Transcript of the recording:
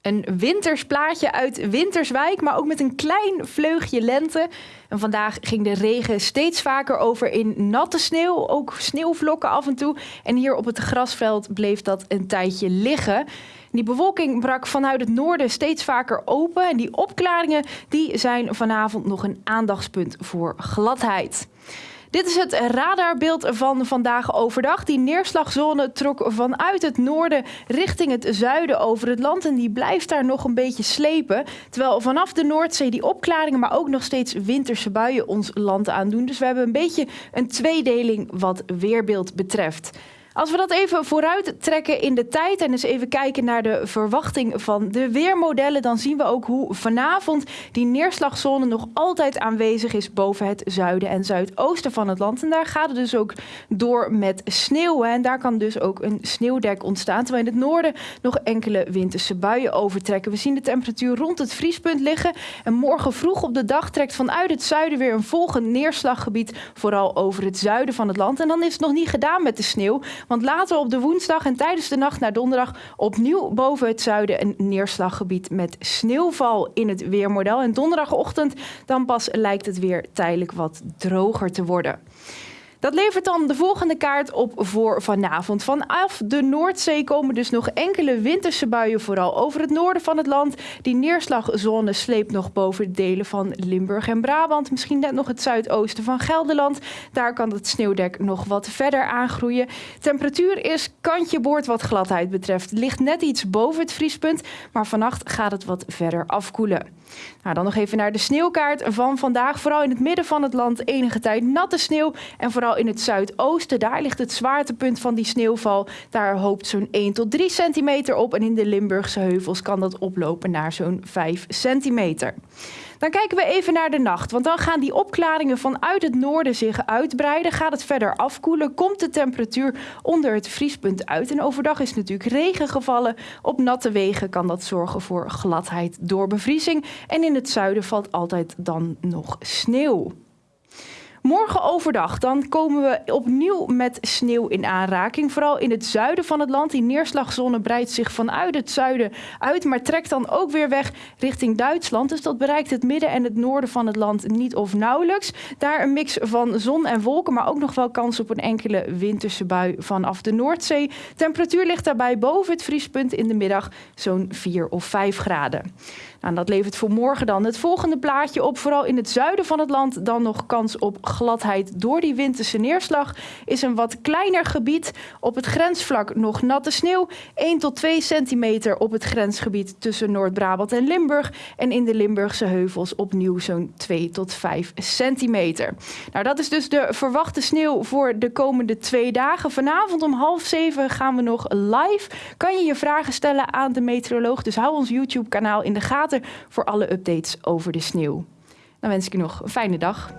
Een winters plaatje uit Winterswijk, maar ook met een klein vleugje lente. En vandaag ging de regen steeds vaker over in natte sneeuw, ook sneeuwvlokken af en toe. En hier op het grasveld bleef dat een tijdje liggen. Die bewolking brak vanuit het noorden steeds vaker open. En die opklaringen die zijn vanavond nog een aandachtspunt voor gladheid. Dit is het radarbeeld van vandaag overdag. Die neerslagzone trok vanuit het noorden richting het zuiden over het land. En die blijft daar nog een beetje slepen. Terwijl vanaf de Noordzee die opklaringen, maar ook nog steeds winterse buien ons land aandoen. Dus we hebben een beetje een tweedeling wat weerbeeld betreft. Als we dat even vooruit trekken in de tijd en eens even kijken naar de verwachting van de weermodellen, dan zien we ook hoe vanavond die neerslagzone nog altijd aanwezig is boven het zuiden en zuidoosten van het land. En daar gaat het dus ook door met sneeuw. En daar kan dus ook een sneeuwdek ontstaan, terwijl in het noorden nog enkele winterse buien overtrekken. We zien de temperatuur rond het vriespunt liggen. En morgen vroeg op de dag trekt vanuit het zuiden weer een volgend neerslaggebied, vooral over het zuiden van het land. En dan is het nog niet gedaan met de sneeuw. Want later op de woensdag en tijdens de nacht naar donderdag opnieuw boven het zuiden een neerslaggebied met sneeuwval in het weermodel. En donderdagochtend dan pas lijkt het weer tijdelijk wat droger te worden. Dat levert dan de volgende kaart op voor vanavond. Vanaf de Noordzee komen dus nog enkele winterse buien, vooral over het noorden van het land. Die neerslagzone sleept nog boven delen van Limburg en Brabant. Misschien net nog het zuidoosten van Gelderland. Daar kan het sneeuwdek nog wat verder aangroeien. Temperatuur is kantje boord wat gladheid betreft. Ligt net iets boven het vriespunt, maar vannacht gaat het wat verder afkoelen. Nou, dan nog even naar de sneeuwkaart van vandaag. Vooral in het midden van het land enige tijd natte sneeuw. En vooral in het zuidoosten, daar ligt het zwaartepunt van die sneeuwval. Daar hoopt zo'n 1 tot 3 centimeter op. En in de Limburgse heuvels kan dat oplopen naar zo'n 5 centimeter. Dan kijken we even naar de nacht, want dan gaan die opklaringen vanuit het noorden zich uitbreiden. Gaat het verder afkoelen, komt de temperatuur onder het vriespunt uit. En overdag is natuurlijk regen gevallen. Op natte wegen kan dat zorgen voor gladheid door bevriezing. En in het zuiden valt altijd dan nog sneeuw. Morgen overdag dan komen we opnieuw met sneeuw in aanraking. Vooral in het zuiden van het land. Die neerslagzone breidt zich vanuit het zuiden uit, maar trekt dan ook weer weg richting Duitsland. Dus dat bereikt het midden en het noorden van het land niet of nauwelijks. Daar een mix van zon en wolken, maar ook nog wel kans op een enkele winterse bui vanaf de Noordzee. Temperatuur ligt daarbij boven het vriespunt in de middag zo'n 4 of 5 graden. Nou, dat levert voor morgen dan het volgende plaatje op. Vooral in het zuiden van het land dan nog kans op gladheid door die winterse neerslag. Is een wat kleiner gebied. Op het grensvlak nog natte sneeuw. 1 tot 2 centimeter op het grensgebied tussen Noord-Brabant en Limburg. En in de Limburgse heuvels opnieuw zo'n 2 tot 5 centimeter. Nou, dat is dus de verwachte sneeuw voor de komende twee dagen. Vanavond om half zeven gaan we nog live. Kan je je vragen stellen aan de meteoroloog. Dus hou ons YouTube kanaal in de gaten voor alle updates over de sneeuw. Dan wens ik je nog een fijne dag.